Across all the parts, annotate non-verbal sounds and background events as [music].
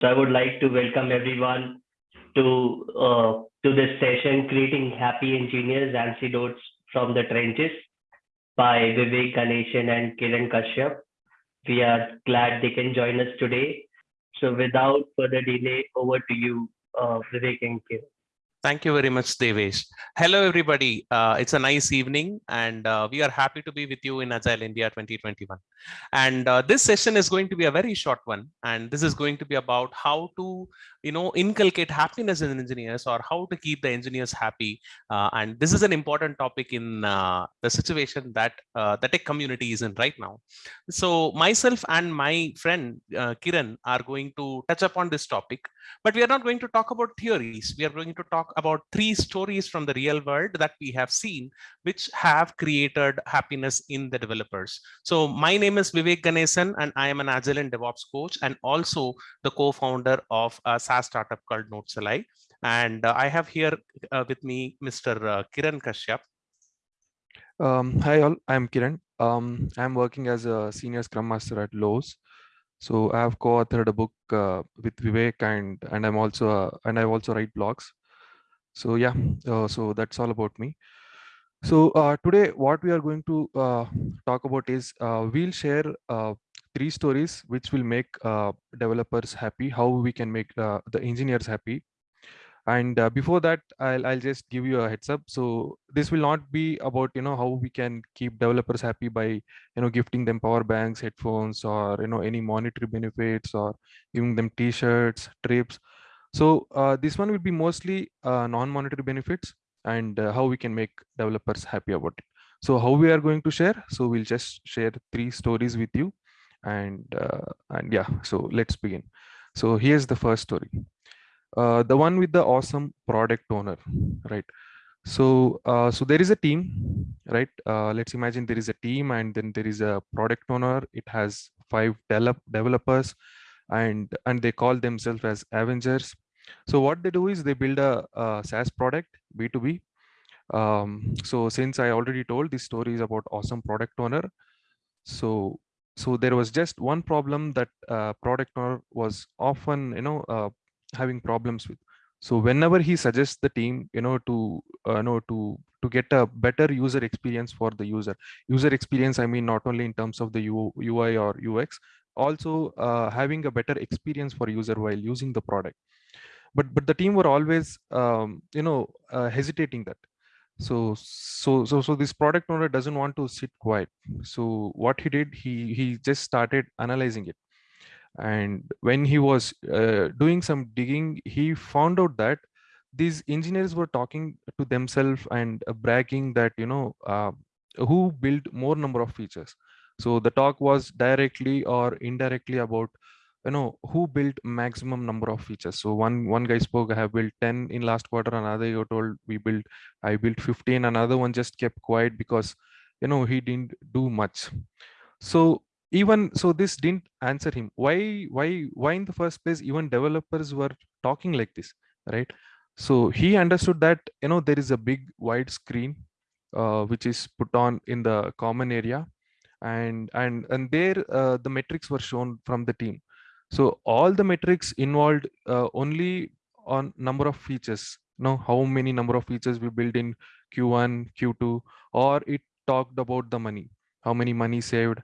So I would like to welcome everyone to uh, to this session, creating happy engineers antidotes from the trenches by Vivek Ganesan and Kiran Kashyap. We are glad they can join us today. So without further delay, over to you, uh, Vivek and Kiran. Thank you very much, Devesh. Hello, everybody. Uh, it's a nice evening, and uh, we are happy to be with you in Agile India 2021. And uh, this session is going to be a very short one, and this is going to be about how to, you know, inculcate happiness in engineers or how to keep the engineers happy. Uh, and this is an important topic in uh, the situation that uh, the tech community is in right now. So myself and my friend Kiran are going to touch upon this topic, but we are not going to talk about theories. We are going to talk about three stories from the real world that we have seen, which have created happiness in the developers. So my name is Vivek Ganesan, and I am an Agile and DevOps coach, and also the co-founder of a SaaS startup called Notesalai. And uh, I have here uh, with me Mr. Uh, Kiran Kashyap. Um, hi all, I'm Kiran. Um, I'm working as a senior scrum master at Lowe's. So I have co-authored a book uh, with Vivek and and I'm also uh, and I also write blogs so yeah uh, so that's all about me. So uh, today what we are going to uh, talk about is uh, we'll share uh, three stories which will make uh, developers happy how we can make the engineers happy. And before that I'll, I'll just give you a heads up. So this will not be about you know how we can keep developers happy by you know gifting them power banks headphones or you know any monetary benefits or giving them t-shirts trips so uh, this one will be mostly uh, non-monetary benefits and uh, how we can make developers happy about it. So how we are going to share? So we'll just share three stories with you and uh, and yeah, so let's begin. So here's the first story. Uh, the one with the awesome product owner, right? So uh, so there is a team, right? let's imagine there is a team and then there is a product owner. It has five develop developers and and they call themselves as avengers so what they do is they build a, a saas product b2b um, so since i already told this story is about awesome product owner. So so there was just one problem that uh, product owner was often you know uh, having problems with. So whenever he suggests the team you know to uh, you know to to get a better user experience for the user user experience i mean not only in terms of the ui or ux also uh, having a better experience for user while using the product but but the team were always um, you know uh, hesitating that. So so so so this product owner doesn't want to sit quiet. So what he did he he just started analyzing it. And when he was uh, doing some digging he found out that these engineers were talking to themselves and uh, bragging that you know uh, who built more number of features. So the talk was directly or indirectly about you know who built maximum number of features? So one one guy spoke i have built 10 in last quarter another you told we built i built 15 another one just kept quiet because you know he didn't do much. So even so this didn't answer him. Why why why in the first place even developers were talking like this right? So he understood that you know there is a big wide screen uh, which is put on in the common area and and and there uh, the metrics were shown from the team so all the metrics involved uh, only on number of features. Know how many number of features we build in q1 q2 or it talked about the money how many money saved.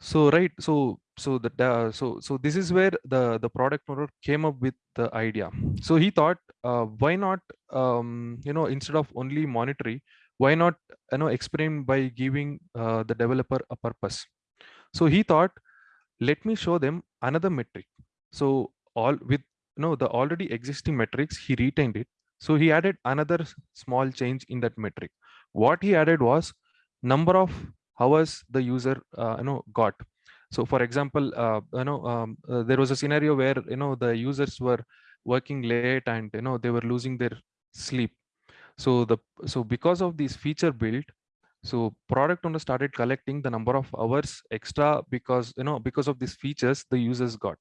So right so so that uh, so so this is where the the product owner came up with the idea. So he thought uh, why not um, you know instead of only monetary why not you know experiment by giving uh, the developer a purpose. So he thought let me show them another metric. So all with know the already existing metrics he retained it. So he added another small change in that metric. What he added was number of hours the user uh, you know got. So for example uh, you know um, uh, there was a scenario where you know the users were working late and you know they were losing their sleep. So the so because of this feature build so product owner started collecting the number of hours extra because you know because of these features the users got.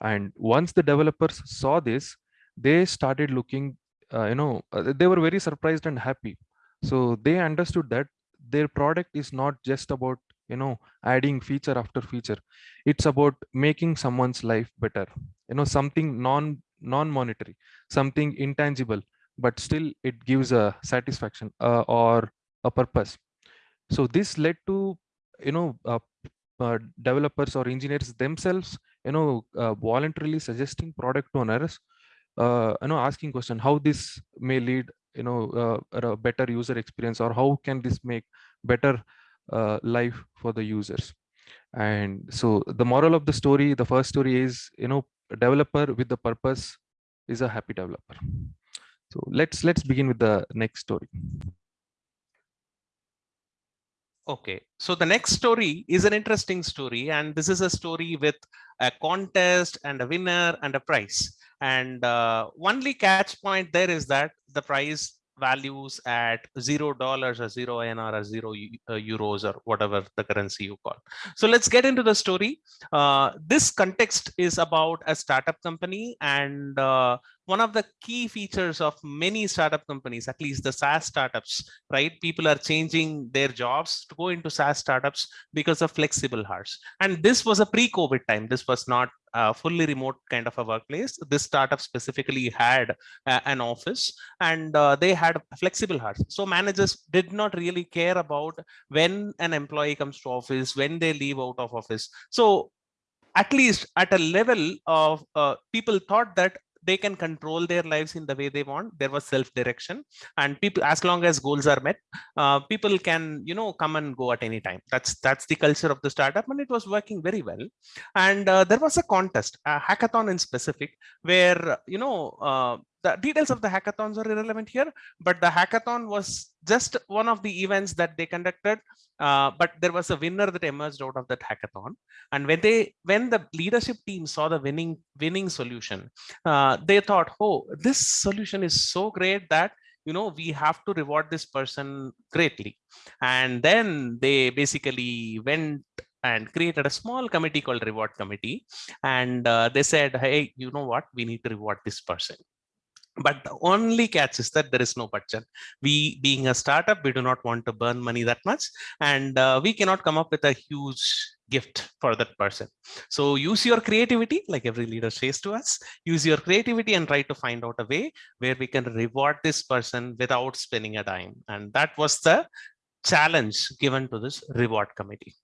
And once the developers saw this they started looking uh, you know uh, they were very surprised and happy. So they understood that their product is not just about you know adding feature after feature. It's about making someone's life better. You know something non non monetary something intangible but still it gives a satisfaction uh, or a purpose. So this led to you know uh, uh, developers or engineers themselves you know uh, voluntarily suggesting product owners uh, you know asking question how this may lead you know uh, a better user experience or how can this make better uh, life for the users? And so the moral of the story the first story is you know developer with the purpose is a happy developer. So let's let's begin with the next story Okay, so the next story is an interesting story, and this is a story with a contest and a winner and a prize. And uh, only catch point there is that the prize values at zero dollars or zero INR or zero uh, euros or whatever the currency you call. So let's get into the story. Uh, this context is about a startup company and uh, one of the key features of many startup companies, at least the SaaS startups, right? People are changing their jobs to go into SaaS startups because of flexible hours. And this was a pre-COVID time. This was not fully remote kind of a workplace. This startup specifically had uh, an office and uh, they had flexible hours. So managers did not really care about when an employee comes to office, when they leave out of office. So at least at a level of uh, people thought that they can control their lives in the way they want. There was self-direction. And people as long as goals are met uh, people can you know come and go at any time. That's that's the culture of the startup and it was working very well. And uh, there was a contest a hackathon in specific where you know uh, the details of the hackathons are irrelevant here but the hackathon was just one of the events that they conducted uh, but there was a winner that emerged out of that hackathon. And when they when the leadership team saw the winning winning solution uh, they thought oh this solution is so great that you know we have to reward this person greatly. And then they basically went and created a small committee called reward committee. And uh, they said hey you know what? We need to reward this person but the only catch is that there is no budget. We being a startup we do not want to burn money that much and uh, we cannot come up with a huge gift for that person. So use your creativity like every leader says to us use your creativity and try to find out a way where we can reward this person without spending a dime. And that was the challenge given to this reward committee.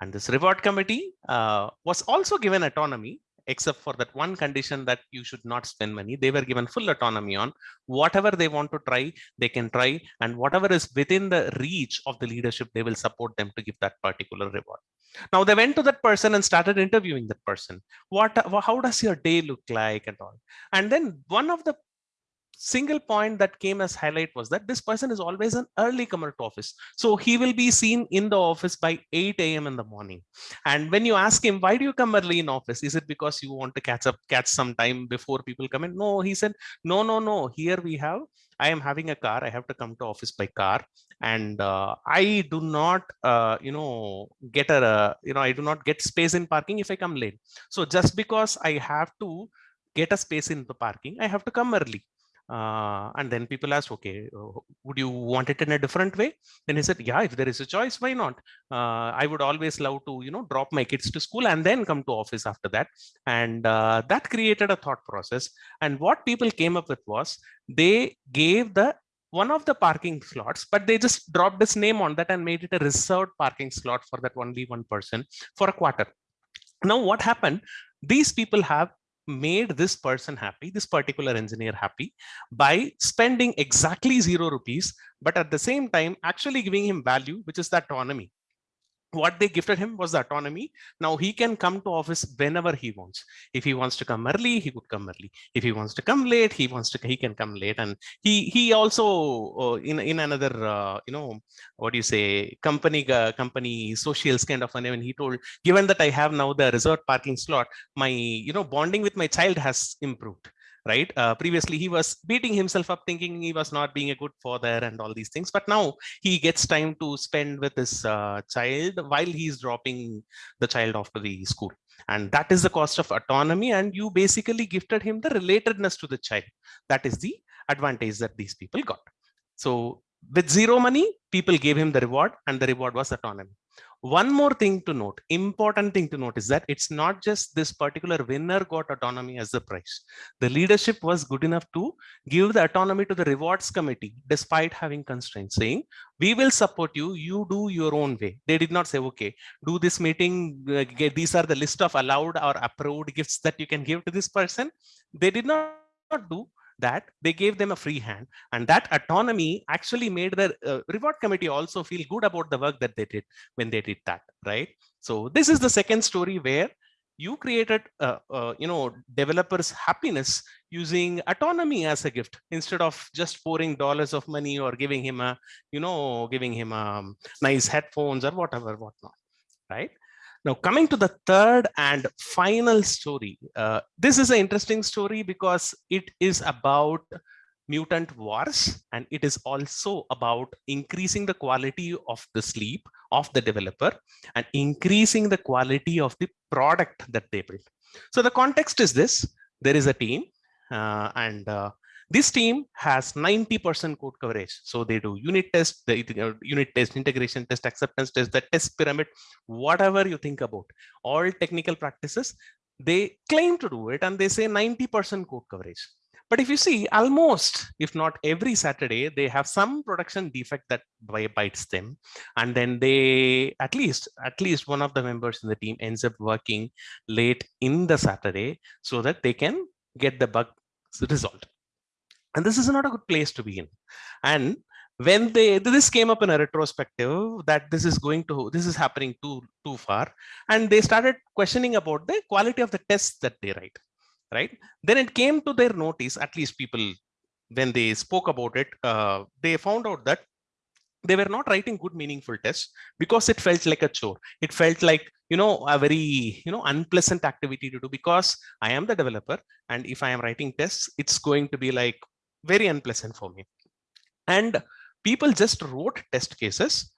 And this reward committee uh, was also given autonomy except for that one condition that you should not spend money. They were given full autonomy on whatever they want to try, they can try, and whatever is within the reach of the leadership, they will support them to give that particular reward. Now they went to that person and started interviewing that person. What, how does your day look like and all? And then one of the single point that came as highlight was that this person is always an early comer to office. So he will be seen in the office by 8 a.m. in the morning. And when you ask him, why do you come early in office? Is it because you want to catch up, catch some time before people come in? No, he said, no, no, no. Here we have, I am having a car. I have to come to office by car. And uh, I do not, uh, you know, get a, you know, I do not get space in parking if I come late. So just because I have to get a space in the parking, I have to come early. Uh, and then people asked, okay, uh, would you want it in a different way? Then he said, yeah, if there is a choice, why not? Uh, I would always love to, you know, drop my kids to school and then come to office after that. And uh, that created a thought process. And what people came up with was they gave the one of the parking slots, but they just dropped his name on that and made it a reserved parking slot for that only one person for a quarter. Now, what happened? These people have made this person happy, this particular engineer happy by spending exactly zero rupees, but at the same time, actually giving him value, which is the autonomy what they gifted him was the autonomy. Now he can come to office whenever he wants. If he wants to come early, he could come early. If he wants to come late, he wants to he can come late. And he he also uh, in in another uh, you know what do you say company uh, company socials kind of and he told given that I have now the resort parking slot, my you know bonding with my child has improved right? Uh, previously, he was beating himself up thinking he was not being a good father and all these things. But now he gets time to spend with his uh, child while he's dropping the child off to the school. And that is the cost of autonomy. And you basically gifted him the relatedness to the child. That is the advantage that these people got. So with zero money, people gave him the reward and the reward was autonomy. One more thing to note, important thing to note is that it's not just this particular winner got autonomy as the prize. The leadership was good enough to give the autonomy to the rewards committee despite having constraints saying, we will support you, you do your own way. They did not say, okay, do this meeting, uh, get, these are the list of allowed or approved gifts that you can give to this person. They did not do that they gave them a free hand. And that autonomy actually made the uh, reward committee also feel good about the work that they did when they did that right? So this is the second story where you created uh, uh, you know developers happiness using autonomy as a gift instead of just pouring dollars of money or giving him a you know giving him um, nice headphones or whatever whatnot right now, coming to the third and final story, uh, this is an interesting story because it is about mutant wars and it is also about increasing the quality of the sleep of the developer and increasing the quality of the product that they build. So the context is this, there is a team uh, and uh, this team has 90% code coverage. So they do unit test, the uh, unit test, integration test, acceptance test, the test pyramid, whatever you think about, all technical practices, they claim to do it and they say 90% code coverage. But if you see almost, if not every Saturday, they have some production defect that bites them. And then they, at least, at least one of the members in the team ends up working late in the Saturday so that they can get the bug resolved and this is not a good place to be in. And when they this came up in a retrospective that this is going to this is happening too too far. And they started questioning about the quality of the tests that they write right? Then it came to their notice at least people when they spoke about it uh, they found out that they were not writing good meaningful tests because it felt like a chore. It felt like you know a very you know unpleasant activity to do because i am the developer and if i am writing tests it's going to be like very unpleasant for me. And people just wrote test cases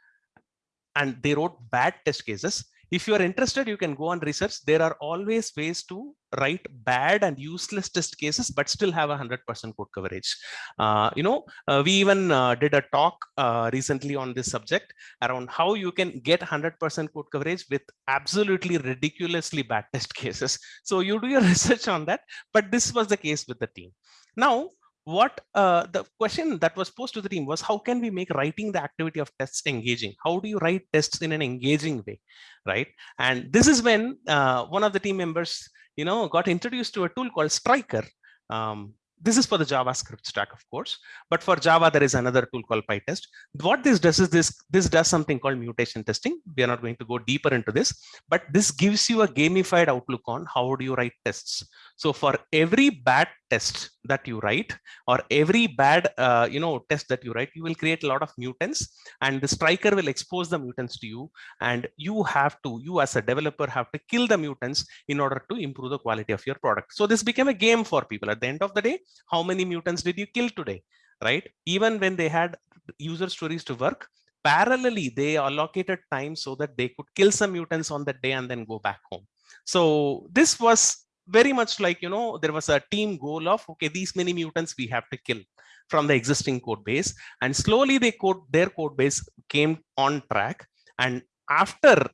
and they wrote bad test cases. If you are interested, you can go and research. There are always ways to write bad and useless test cases, but still have a 100% code coverage. Uh, you know, uh, we even uh, did a talk uh, recently on this subject around how you can get 100% code coverage with absolutely ridiculously bad test [laughs] cases. So you do your [laughs] research on that, but this was the case with the team. Now, what uh, the question that was posed to the team was how can we make writing the activity of tests engaging how do you write tests in an engaging way right and this is when uh, one of the team members you know got introduced to a tool called Stryker um, this is for the JavaScript stack, of course, but for Java, there is another tool called Pitest. What this does is this, this does something called mutation testing. We are not going to go deeper into this, but this gives you a gamified outlook on how do you write tests. So for every bad test that you write or every bad uh, you know test that you write, you will create a lot of mutants and the Stryker will expose the mutants to you. And you have to, you as a developer have to kill the mutants in order to improve the quality of your product. So this became a game for people at the end of the day. How many mutants did you kill today? Right? Even when they had user stories to work, parallelly, they allocated time so that they could kill some mutants on that day and then go back home. So this was very much like, you know, there was a team goal of, okay, these many mutants we have to kill from the existing code base. And slowly they code, their code base came on track. And after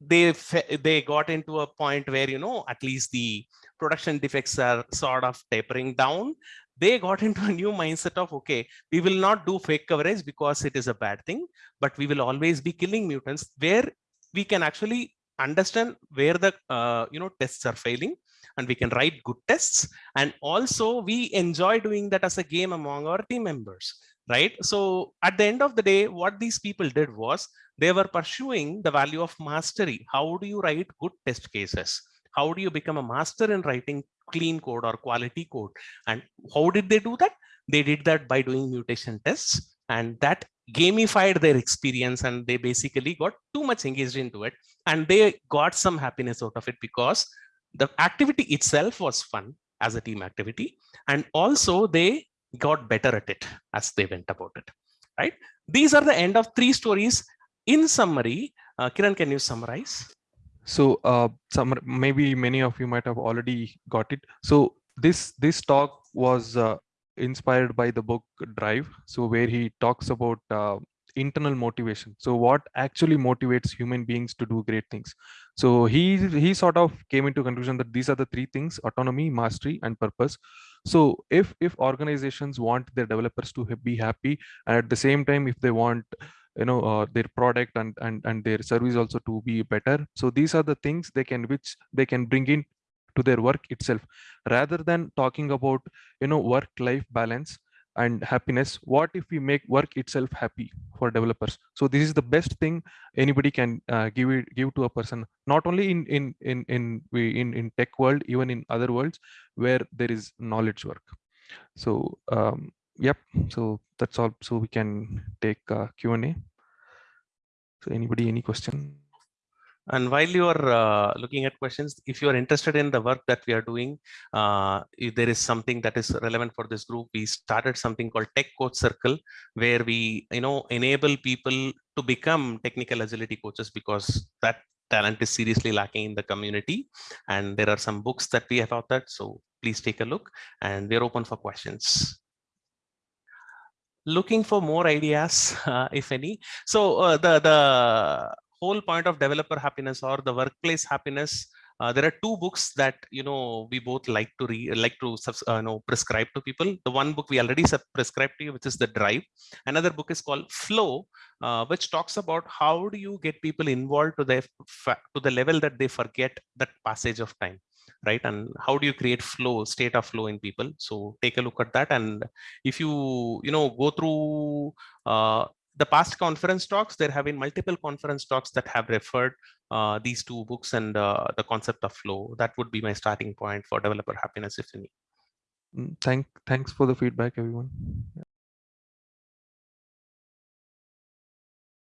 they they got into a point where, you know, at least the production defects are sort of tapering down, they got [laughs] into a new mindset of, okay, we will not do fake coverage because it is a bad thing, but we will always be killing mutants where we can actually understand where the uh, you know tests are failing and we can write good tests. And also we enjoy doing that as a game among our team members right? So at the end of the day what these people did was they were pursuing the value of mastery. How do you write good test cases? How do you become a master in writing clean code or quality code? And how did they do that? They did that by doing mutation tests and that gamified their experience and they basically got too much engaged into it and they got some happiness out of it because the activity itself was fun as a team activity and also they got better at it as they went about it right? These are the end of three stories. In summary uh, kiran can you summarize? So uh, some maybe many of you might have already got it. So this this talk was uh, inspired by the book drive so where he talks about uh, internal motivation. So what actually motivates human beings to do great things? So he he sort of came into conclusion that these are the three things autonomy mastery and purpose. So if if organizations want their developers to be happy and at the same time if they want you know uh, their product and and and their service also to be better so these are the things they can which they can bring in to their work itself. Rather than talking about you know work life balance and happiness what if we make work itself happy for developers? So this is the best thing anybody can uh, give it give to a person not only in in in in we in in tech world even in other worlds where there is knowledge work. So um yep so that's all. So we can take uh, q and a. So anybody any question And while you are uh, looking at questions, if you are interested in the work that we are doing, uh, if there is something that is relevant for this group, we started something called Tech Coach Circle, where we, you know, enable people to become technical agility coaches because that talent is seriously lacking in the community. And there are some books that we have authored, so please take a look. And we're open for questions. Looking for more ideas, [laughs] uh, if any. So uh, the the whole point of developer happiness or the workplace happiness uh, there are two books that you know we both like to read like to uh, know prescribe to people. The one book we already prescribed to you which is the drive. Another book is called flow uh, which talks about how do you get people involved to the to the level that they forget that passage of time right? And how do you create flow state of flow in people? So take a look at that. And if you you know go through uh, the past conference talks, there have been multiple conference talks that have referred uh, these two books and uh, the concept of flow. That would be my starting point for developer happiness, if any. Mm, thank thanks for the feedback everyone